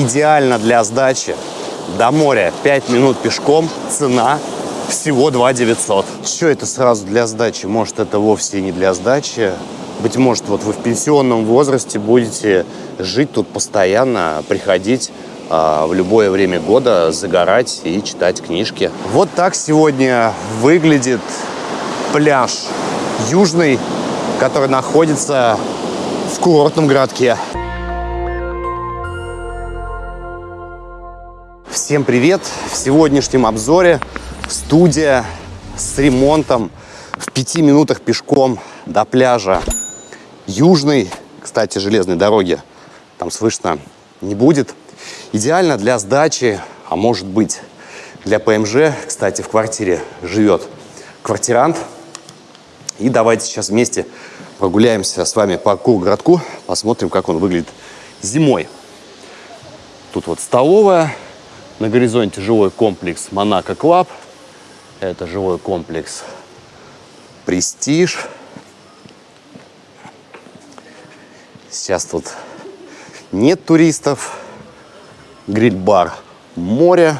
Идеально для сдачи. До моря 5 минут пешком. Цена всего 2 900. Что это сразу для сдачи? Может, это вовсе не для сдачи. Быть может, вот вы в пенсионном возрасте будете жить тут постоянно, приходить а, в любое время года, загорать и читать книжки. Вот так сегодня выглядит пляж Южный, который находится в курортном городке. Всем привет! В сегодняшнем обзоре студия с ремонтом в пяти минутах пешком до пляжа Южный. Кстати, железной дороги там слышно не будет. Идеально для сдачи, а может быть для ПМЖ. Кстати, в квартире живет квартирант. И давайте сейчас вместе прогуляемся с вами по городку, посмотрим, как он выглядит зимой. Тут вот столовая, на горизонте жилой комплекс Monaco Club. Это жилой комплекс Престиж. Сейчас тут нет туристов. Гриль-бар море.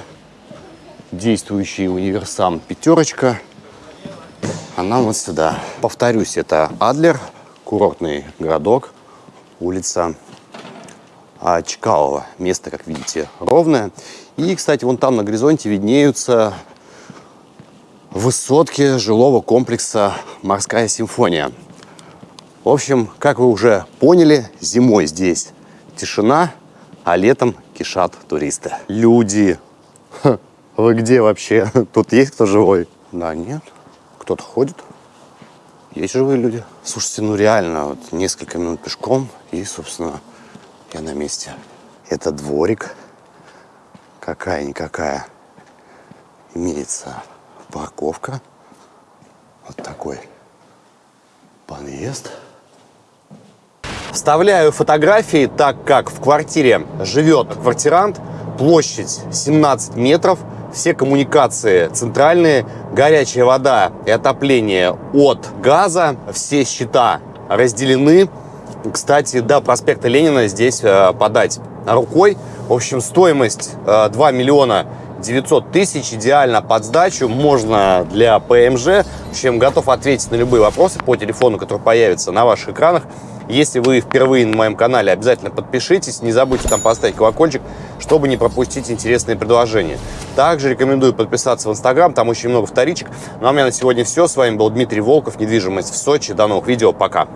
Действующий универсам пятерочка. А нам вот сюда. Повторюсь, это Адлер, курортный городок, улица Чкалова. Место, как видите, ровное. И, кстати, вон там на горизонте виднеются высотки жилого комплекса «Морская симфония». В общем, как вы уже поняли, зимой здесь тишина, а летом кишат туристы. Люди. Ха, вы где вообще? Тут есть кто живой? Да, нет. Кто-то ходит. Есть живые люди. Слушайте, ну реально, вот несколько минут пешком, и, собственно, я на месте. Это дворик какая-никакая имеется парковка. Вот такой подъезд. Вставляю фотографии, так как в квартире живет квартирант. Площадь 17 метров. Все коммуникации центральные. Горячая вода и отопление от газа. Все счета разделены. Кстати, до проспекта Ленина здесь э, подать рукой. В общем, стоимость 2 э, миллиона 900 тысяч, идеально под сдачу, можно для ПМЖ. В общем, готов ответить на любые вопросы по телефону, который появится на ваших экранах. Если вы впервые на моем канале, обязательно подпишитесь, не забудьте там поставить колокольчик, чтобы не пропустить интересные предложения. Также рекомендую подписаться в Инстаграм, там очень много вторичек. Ну а у меня на сегодня все. С вами был Дмитрий Волков, недвижимость в Сочи. До новых видео, пока!